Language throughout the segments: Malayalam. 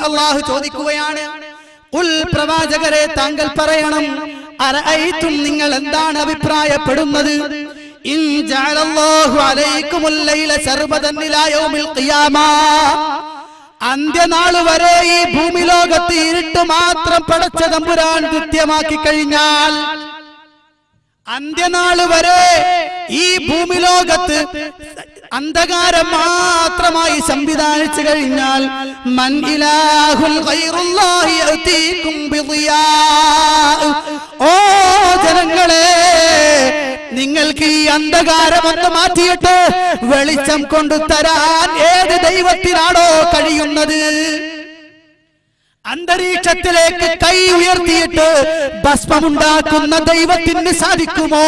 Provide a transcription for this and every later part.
അള്ളാഹു ചോദിക്കുകയാണ് പ്രവാചകരെ താങ്കൾ പറയണം അറഅയ്തും നിങ്ങൾ എന്താണ് അഭിപ്രായപ്പെടുന്നത്? അന്ത്യനാൾ വരെ ഈ ഭൂമി ലോകത്ത് ഇരുട്ട് മാത്രം പടച്ച തമ്പുരാൻ കൃത്യമാക്കി കഴിഞ്ഞാൽ അന്ത്യനാൾ വരെ ഈ ഭൂമി ലോകത്ത് അന്ധകാരം മാത്രമായി സംവിധാനിച്ചു കഴിഞ്ഞാൽ മൻ ഇലാഹുൽ. ഓ ജനങ്ങളെ നിങ്ങൾക്ക് ഈ അന്ധകാരം ഒന്ന് മാറ്റിയിട്ട് വെളിച്ചം കൊണ്ടു തരാൻ ഏത് ദൈവത്തിനാണോ കഴിയുന്നത് അന്തരീക്ഷത്തിലേക്ക് കൈ ഉയർത്തിയിട്ട് ഭസ്മമുണ്ടാക്കുന്ന ദൈവത്തിന് സാധിക്കുമോ?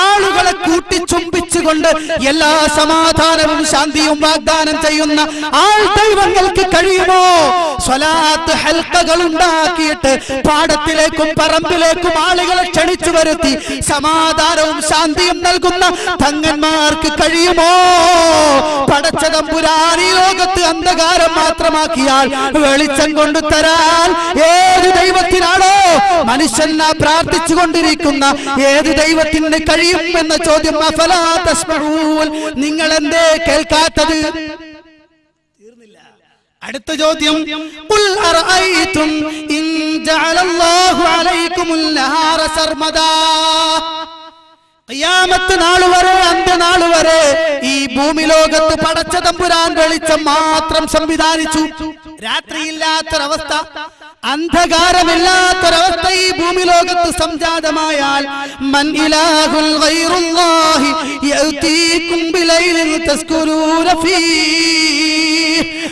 ആളുകളെ കൂട്ടിച്ചുംബിച്ചുകൊണ്ട് എല്ലാ സമാധാനവും ശാന്തിയും വാഗ്ദാനം ചെയ്യുന്ന ആൾ ദൈവങ്ങൾക്ക് കഴിയുമോ? സ്വലാത്ത് ഹൽക്കകൾ ഉണ്ടാക്കിയിട്ട് പാടത്തിലേക്കും പറമ്പിലേക്കും ആളുകളെ ക്ഷണിച്ചു വരുത്തി സമാധാനവും ശാന്തിയും നൽകുന്ന തങ്ങന്മാർക്ക് കഴിയുമോ? പടച്ച തമ്പുരാൻ ഈ ലോകത്ത് അന്ധകാരം മാത്രമാക്കിയാൽ വെളിച്ചം കൊണ്ടു തരാൻ ഏത് ദൈവത്തിനാണോ മനുഷ്യൻ പ്രാർത്ഥിച്ചു കൊണ്ടിരിക്കുന്ന ഏത് ദൈവത്തിന് കഴിയും എന്ന ചോദ്യം. നിങ്ങൾ എന്തേ കേൾക്കാത്തത്? തീർന്നില്ല. അടുത്ത ചോദ്യം ഇൻ ജഅലല്ലാഹു സർമദാ. ഖിയാമത്ത് നാൾ വരെ അന്ത്യനാൾ വരെ ഈ ഭൂമി ലോകത്ത് പടച്ച തമ്പുരാൻ വെളിച്ചം മാത്രം സംവിധാനിച്ചു. രാത്രിയില്ലാത്തൊരവസ്ഥ അന്ധകാരമില്ലാത്തൊരവസ്ഥ ഈ ഭൂമി ലോകത്ത് സംജാതമായാൽ മൻ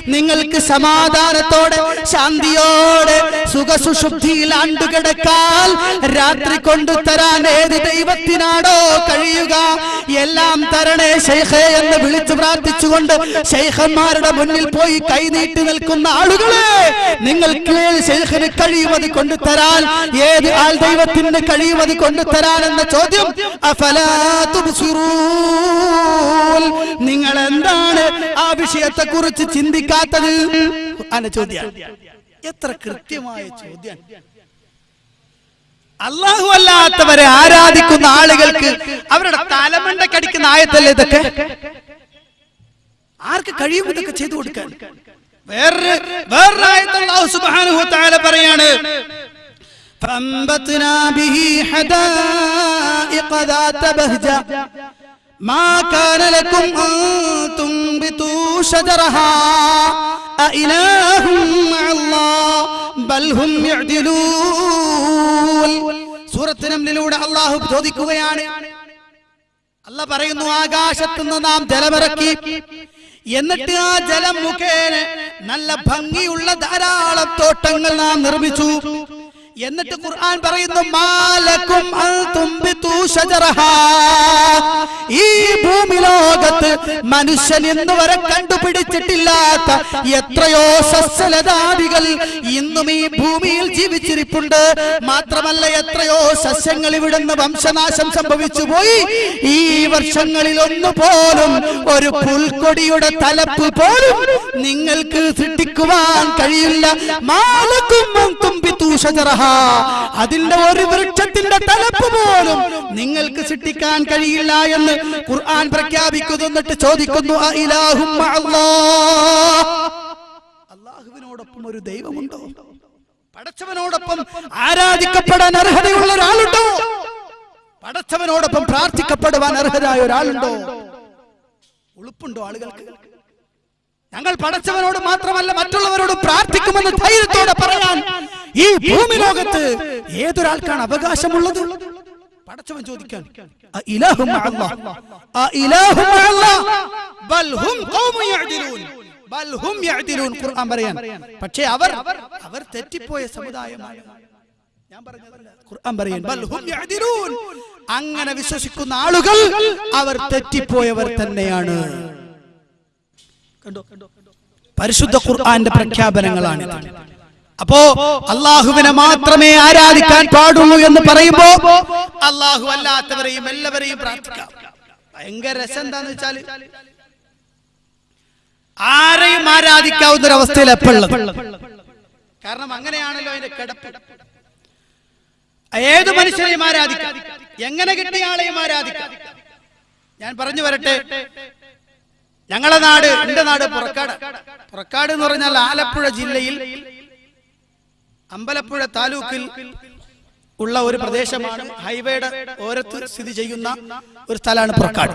നിങ്ങൾക്ക് സമാധാനത്തോടെ ശാന്തിയോടെ സുഖസുഷുപ്തിയിൽ ആണ്ടുകിടക്കാൻ രാത്രി കൊണ്ടു തരാൻ ഏത് ദൈവത്തിനാണോ കഴിയുക എല്ലാം തരണേ ശൈഖേ എന്ന് വിളിച്ചു പ്രാർത്ഥിച്ചുകൊണ്ട് ശൈഖന്മാരുടെ മുന്നിൽ പോയി കൈനീട്ടി നിൽക്കുന്ന ആളുകളെ നിങ്ങൾക്ക് ശൈഖന് കഴിയുമത് കൊണ്ടു തരാൻ ഏത് ആൾ ദൈവത്തിന് കഴിയുമത് കൊണ്ടു തരാൻ എന്ന ചോദ്യം. നിങ്ങൾ വിഷയത്തെ കുറിച്ച് ചിന്തിക്കാത്തത് അല്ല ചോദ്യം എത്ര കൃത്യമായ ചോദ്യം അള്ളാഹു അല്ലാത്തവരെ ആരാധിക്കുന്ന ആളുകൾക്ക് അവരുടെ തലമണ്ട കടിക്കുന്ന ആയത്തല്ലേ ഇതൊക്കെ ആർക്ക് കഴിയും ഇതൊക്കെ ചെയ്തു കൊടുക്കാൻ വേറൊരു വേറൊരു ആയത്ത് അല്ലാഹു സുബ്ഹാനഹു വ തആല പറയാണ് فأنبتنا به حدائق ذات بهجة ما كان لكم أن تنبتوا شجرها أإله مع الله بل هم يعدلون സൂറത്ത് നംലിലൂടെ അള്ളാഹു ചോദിക്കുകയാണ് അല്ല പറയുന്നു ആകാശത്തു നിന്ന് നാം ജലമിറക്കി എന്നിട്ട് ആ ജലം മുഖേന നല്ല ഭംഗിയുള്ള ധാരാളം തോട്ടങ്ങൾ നാം നിർമ്മിച്ചു എന്നിട്ട് ഖുർആൻ പറയുന്നു മാലക്കും ഈ ഭൂമി ലോകത്ത് മനുഷ്യൻ ഇന്ന് വരെ കണ്ടുപിടിച്ചിട്ടില്ലാത്ത എത്രയോ സസ്യലതാദികൾ ഇന്നും ഈ ഭൂമിയിൽ ജീവിച്ചിരിപ്പുണ്ട്. മാത്രമല്ല എത്രയോ സസ്യങ്ങൾ ഇവിടുന്ന് വംശനാശം സംഭവിച്ചു പോയി ഈ വർഷങ്ങളിൽ ഒന്നു പോലും ഒരു പുൽക്കൊടിയുടെ തലപ്പ് പോലും നിങ്ങൾക്ക് സൃഷ്ടിക്കുവാൻ കഴിയില്ല. മാലക്കും ശജറഹാ. അതിന്റെ ഒരു വൃക്ഷത്തിന്റെ തലപ്പ് പോലും നിങ്ങൾക്ക് സൃഷ്ടിക്കാൻ കഴിയില്ല എന്ന് ഖുർആൻ പ്രഖ്യാപിക്കുന്നു എന്നിട്ട് ചോദിക്കുന്നു? അള്ളാഹുവിനോടൊപ്പം ഒരു ദൈവമുണ്ടോ? പടച്ചവനോടൊപ്പം ആരാധിക്കപ്പെടാൻ അർഹതയുള്ള ഒരാളുണ്ടോ? പടച്ചവനോടൊപ്പം പ്രാർത്ഥിക്കപ്പെടുവാൻ അർഹരായ ഒരാളുണ്ടോ? ഉളുപ്പുണ്ടോ ആളുകൾക്ക്? ഞങ്ങൾ പടച്ചവനോട് മാത്രമല്ല മറ്റുള്ളവരോട് പ്രാർത്ഥിക്കുമെന്ന് ധൈര്യത്തോടെ പറയാൻ ഈ ഭൂമി ലോകത്ത് ഏതൊരാൾക്കാണ് അവകാശമുള്ളത്? പടച്ചവൻ ചോദിക്കാൻ പറയാൻ പക്ഷേ അവർ അവർ തെറ്റിപ്പോയ സമുദായമാണ്. ഞാൻ ഖുർആൻ പറയാൻ. അങ്ങനെ വിശ്വസിക്കുന്ന ആളുകൾ അവർ തെറ്റിപ്പോയവർ തന്നെയാണ്. കണ്ടോ? പരിശുദ്ധ ഖുർആന്റെ പ്രഖ്യാപനങ്ങളാണ് അപ്പോ അള്ളാഹുവിനെ മാത്രമേ ആരാധിക്കാൻ പാടുള്ളൂ എന്ന് പറയുമ്പോ അള്ളാഹു അല്ലാത്തവരെയും എല്ലാവരെയും പ്രാർത്ഥിക്കാം. ഭയങ്കര രസം എന്താന്ന് വെച്ചാൽ ആരെയും ആരാധിക്കാവുന്ന ഒരു അവസ്ഥയിൽ എപ്പോഴും കാരണം അങ്ങനെയാണല്ലോ അതിന്റെ കിടപ്പ്. ഏത് മനുഷ്യരെയും ആരാധിക്കാം? എങ്ങനെ കിട്ടിയ ആളെയും ആരാധിക്കാം? ഞാൻ പറഞ്ഞു വരട്ടെ. ഞങ്ങളെ നാട് എന്റെ നാട് പുറക്കാട്. പുറക്കാട് എന്ന് പറഞ്ഞാൽ ആലപ്പുഴ ജില്ലയിൽ അമ്പലപ്പുഴ താലൂക്കിൽ ഉള്ള ഒരു പ്രദേശമാണ് ഹൈവേയുടെ ഓരത്ത് സ്ഥിതി ചെയ്യുന്ന ഒരു സ്ഥലമാണ് പുറക്കാട്.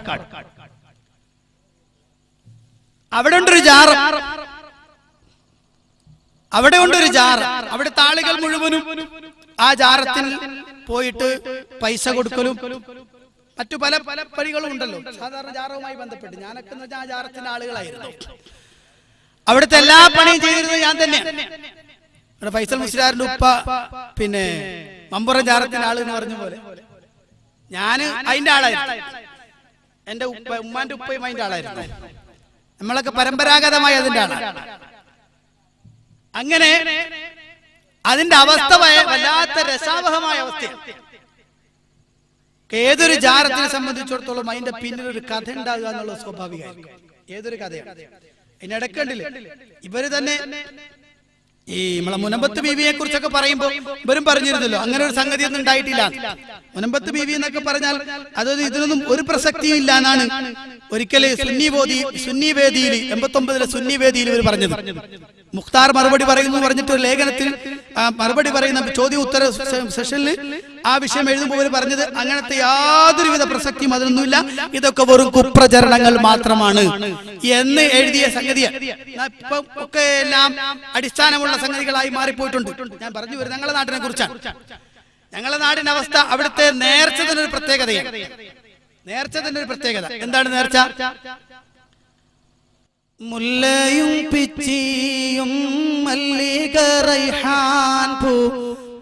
അവിടെ ഉണ്ടൊരു ജാറ് അവിടെ ഉണ്ടൊരു ജാറ് അവിടെ താളികൾ മുഴുവനും ആ ജാറത്തിൽ പോയിട്ട് പൈസ കൊടുക്കലും മറ്റു പല പല പണികളും ഉണ്ടല്ലോ. സാധാരണ ജാറവുമായി ബന്ധപ്പെട്ട്. ഞാനൊക്കെ ആ ജാറത്തിന്റെ ആളുകളായിരുന്നു. അവിടുത്തെ എല്ലാ പണിയും ചെയ്തിരുന്നത് ഞാൻ തന്നെ ഇവിടെ ഫൈസൽ മുസ്ലിയാറിന്റെ ഉപ്പ പിന്നെ മമ്പുറം ജാറത്തിന്റെ ആൾ എന്ന് പറഞ്ഞ പോലെ. ഞാൻ അതിന്റെ ആളായിരുന്നു. എന്റെ ഉപ്പ ഉമ്മാന്റെ ഉപ്പയും അതിന്റെ ആളായിരുന്നു. നമ്മളൊക്കെ പരമ്പരാഗതമായി അതിന്റെ ആളാണ് അങ്ങനെ അതിന്റെ അവസ്ഥ വല്ലാത്ത രസാവഹമായ അവസ്ഥയാണ് ഏതൊരു ജാറത്തിനെ സംബന്ധിച്ചിടത്തോളം അതിന്റെ പിന്നിൽ ഒരു കഥ ഉണ്ടാകുക എന്നുള്ളത് സ്വാഭാവികമായിരിക്കും. ഏതൊരു കഥയാണ്. അതിനിടക്കണ്ടില്ല ഇവർ തന്നെ ഈ നമ്മളെ മുനമ്പത്ത് ബീവിയെ കുറിച്ചൊക്കെ പറയുമ്പോ ഇവരും പറഞ്ഞിരുന്നല്ലോ അങ്ങനെ ഒരു സംഗതി ഒന്നും ഉണ്ടായിട്ടില്ല. മുനമ്പത്ത് ബീവി എന്നൊക്കെ പറഞ്ഞാൽ അതായത് ഇതിനൊന്നും ഒരു പ്രസക്തിയും ഇല്ല എന്നാണ് ഒരിക്കലെ സുന്നി ബോധി സുന്നി വേദിയിൽ എൺപത്തി ഒമ്പതിലെ സുന്നി വേദിയിൽ ഇവർ പറഞ്ഞത്. മുഖ്താർ മറുപടി പറയുന്നു പറഞ്ഞിട്ട് ഒരു ലേഖനത്തിൽ മറുപടി പറയുന്ന ചോദ്യ ഉത്തര സെഷനിൽ ആ വിഷയം എഴുതുമ്പോൾ പറഞ്ഞത് അങ്ങനത്തെ യാതൊരുവിധ പ്രസക്തിയും അതിനൊന്നുമില്ല. ഇതൊക്കെ വെറും കുപ്രചരണങ്ങൾ മാത്രമാണ് എന്ന് എഴുതിയ സംഗതി ഇപ്പം ഒക്കെ എല്ലാം അടിസ്ഥാനമുള്ള സംഗതികളായി മാറിപ്പോയിട്ടുണ്ട്. ഞാൻ പറഞ്ഞു വരുന്നത് ഞങ്ങളുടെ നാട്ടിനെ കുറിച്ചാണ്. ഞങ്ങളുടെ നാടിന്റെ അവസ്ഥ അവിടുത്തെ നേർച്ചതിനൊരു പ്രത്യേകതയാണ് നേർച്ചതിന്റെ ഒരു പ്രത്യേകത. എന്താണ് നേർച്ച? മുല്ലയും പിച്ചിയും മല്ലിക റൈഹാൻ പൂ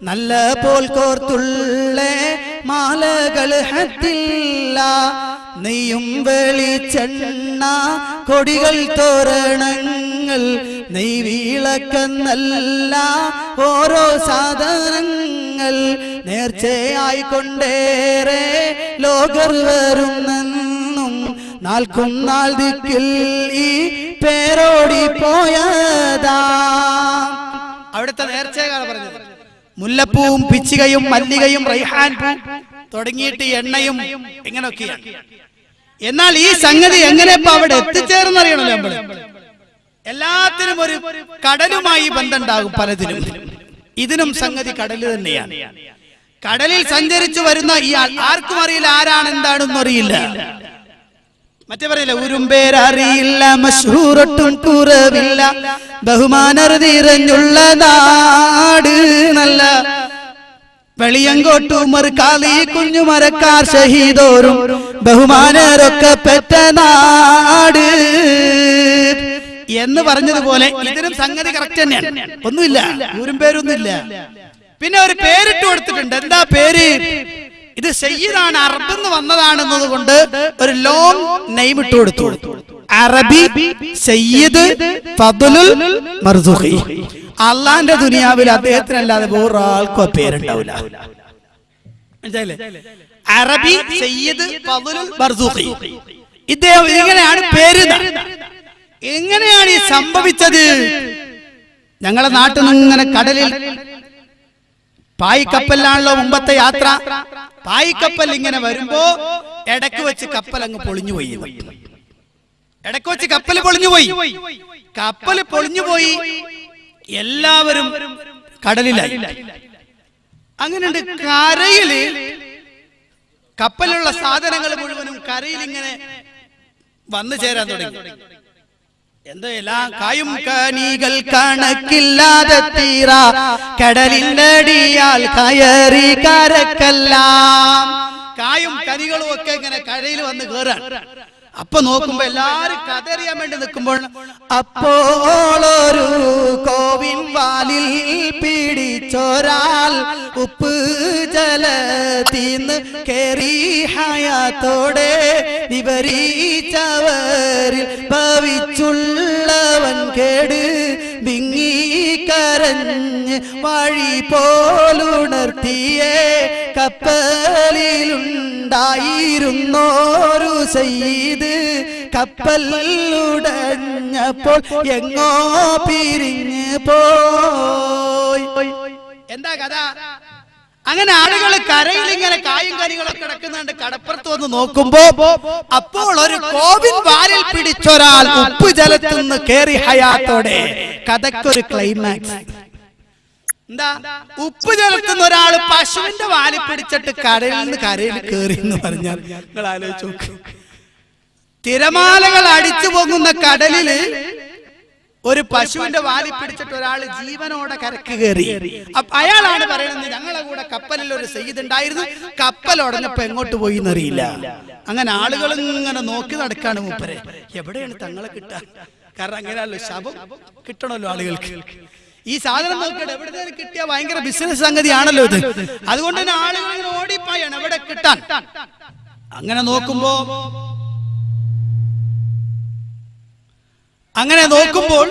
നല്ല പോൽ കോർത്തുള്ള മാലകൾ ഹത്തില്ല. നെയ്യും വെളിച്ചെണ്ണ കൊടികൾ തോരണങ്ങൾ നെയ് വീളക്കെന്നല്ല ഓരോ സാധനങ്ങൾ നേർച്ചയായി കൊണ്ടേറെ ലോകർ വരുന്നെന്നും നാൽക്കും നാൾ ദിക്കിൽ ഈ പേരോടി പോയതാ. അവിടുത്തെ നേർച്ചയാണ് പറഞ്ഞത്. മുല്ലപ്പൂവും പിച്ചികയും മല്ലികയും റൈഹാൻ പൂ തുടങ്ങിയിട്ട് എണ്ണയും ഇങ്ങനെയൊക്കെയാണ്. എന്നാൽ ഈ സംഗതി എങ്ങനെ ഇപ്പൊ അവിടെ എത്തിച്ചേർന്നറിയണല്ലോ നമ്മൾ? എല്ലാത്തിനും ഒരു കടലുമായി ബന്ധമുണ്ടാകും പലതിനും ഇതിനും സംഗതി കടൽ തന്നെയാണ്. കടലിൽ സഞ്ചരിച്ചു വരുന്ന ഇയാൾ ആർക്കും അറിയില്ല ആരാണ് എന്താണെന്നറിയില്ല അറിയില്ല. മറ്റേ പറയില്ല ഉരുമ്പേരറിയില്ല മഷൂറൊട്ടും കുറവില്ല ബഹുമാനർ നിറഞ്ഞുള്ള നാട് നല്ല. വെളിയങ്കോട്ടുമർ കാലി കുഞ്ഞുമരക്കാർ ഷഹീദോരും ബഹുമാനരൊക്കെ പെറ്റ നാട് എന്ന് പറഞ്ഞതുപോലെ ഇതിനും സംഗതി കറക്റ്റ് തന്നെയാണ്. ഒന്നുമില്ല ഊരും പേരൊന്നുമില്ല. പിന്നെ ഒരു പേരിട്ട് കൊടുത്തിട്ടുണ്ട്. എന്താ പേര്? ഇത് സയ്യിദാണ് എന്ന് വന്നതാണെന്നത് കൊണ്ട് ഒരു ലോങ് നെയിം ഇട്ട് കൊടുത്തു. അറബി സയ്യിദ് ഫദലുൽ മർസൂഖി. അള്ളാന്റെ ദുനിയാവിൽ അദ്ദേഹത്തിനല്ലാതെ വേറെ ആൾക്കോ പേരുണ്ടാവില്ല. മനസ്സിലായില്ലേ? അറബി സയ്യിദ് ഫദലുൽ മർസൂഖി. ഇദ്ദേഹം ഇങ്ങനെയാണ് പേര് എങ്ങനെയാണ് ഈ സംഭവിച്ചത്? ഞങ്ങളെ നാട്ടിൽ നിന്ന് ഇങ്ങനെ കടലിൽ പായിക്കപ്പലിലാണല്ലോ മുമ്പത്തെ യാത്ര. പായിക്കപ്പൽ ഇങ്ങനെ വരുമ്പോ ഇടയ്ക്ക് വെച്ച് കപ്പൽ അങ്ങ് പൊളിഞ്ഞു പോയി. ഇടയ്ക്ക് വെച്ച് കപ്പൽ പൊളിഞ്ഞു പോയി. കപ്പൽ പൊളിഞ്ഞു പോയി. എല്ലാവരും കടലിലായി. അങ്ങനെയുണ്ട് കരയിൽ കപ്പലിലുള്ള സാധനങ്ങൾ മുഴുവനും കരയിൽ ഇങ്ങനെ വന്നു ചേരാൻ തുടങ്ങി. കായും കനികൾ കണക്കില്ലാതെ തീരാ. കടലിന്റെ അടിയാൽ കയറി കരക്കല്ല. കായും കനികളും ഒക്കെ ഇങ്ങനെ കരയിൽ വന്ന് കയറാൻ അപ്പൊ നോക്കുമ്പോ എല്ലാരും കഥറിയാൻ വേണ്ടി നിൽക്കുമ്പോൾ അപ്പോളൊരു കോവിൻ വാലിൽ പിടിച്ചൊരാൾ ഉപ്പ് ജലത്തിന്ന് കേറി ഹയാത്തോടെ വിവരീച്ചവരിൽ ഭവിച്ചുള്ളവൻ കേട് വിങ്ങി കരഞ്ഞ് വഴി പോലുണർത്തിയേ കപ്പലിലുണ്ടായിരുന്നോരു സയ്യിദ് കപ്പൽ ഉടഞ്ഞപ്പോൾ എങ്ങോ പിരിഞ്ഞ് പോയി. എന്താ കഥ? അങ്ങനെ ആളുകൾ കരയിൽ ഇങ്ങനെ കായും കരികളൊക്കെ കിടക്കുന്നുണ്ട് കടപ്പുറത്ത് വന്ന് നോക്കുമ്പോ അപ്പോൾ ഒരു കോവിൻ വാലിൽ പിടിച്ചൊരാൾ ഉപ്പ് ജലത്തിൽ നിന്ന് കേറി ഹയാത്തോടെ. കഥക്കൊരു ക്ലൈമാക്സ് എന്താ? ഉപ്പ് ചേർക്കുന്ന ഒരാൾ പശുവിന്റെ വാലി പിടിച്ചിട്ട് കരയിൽ നിന്ന് കരയിൽ കയറി എന്ന് പറഞ്ഞാൽ നിങ്ങൾ ആലോചിച്ചു നോക്ക്. തിരമാലകൾ അടിച്ചു പോകുന്ന കടലിൽ ഒരു പശുവിന്റെ വാലി പിടിച്ചിട്ട് ഒരാൾ ജീവനോടെ കരക്ക് കയറി അയാളാണ് പറയുന്നത് ഞങ്ങളെ കൂടെ കപ്പലിൽ ഒരു സെയ്ത് ഉണ്ടായിരുന്നു. കപ്പൽ ഉടഞ്ഞപ്പോ എങ്ങോട്ട് പോയി എന്നറിയില്ല അങ്ങനെ ആളുകൾ ഇങ്ങനെ നോക്കി നടക്കാണ് മൂപ്പരെ. എവിടെയാണ് തങ്ങളെ കിട്ടുക? കാരണം അങ്ങനെയല്ലോ ശബം കിട്ടണമല്ലോ ആളുകൾക്ക്. ഈ സാധനം നോക്കിയിട്ട് എവിടെ നിന്ന് കിട്ടിയ ഭയങ്കര ബിസിനസ് സംഗതിയാണല്ലോ ഇത്. അതുകൊണ്ട് തന്നെ ആളുകൾ ഇങ്ങനെ ഓടിപ്പായാണ് എവിടെ കിട്ടാൻ. അങ്ങനെ നോക്കുമ്പോ അങ്ങനെ നോക്കുമ്പോൾ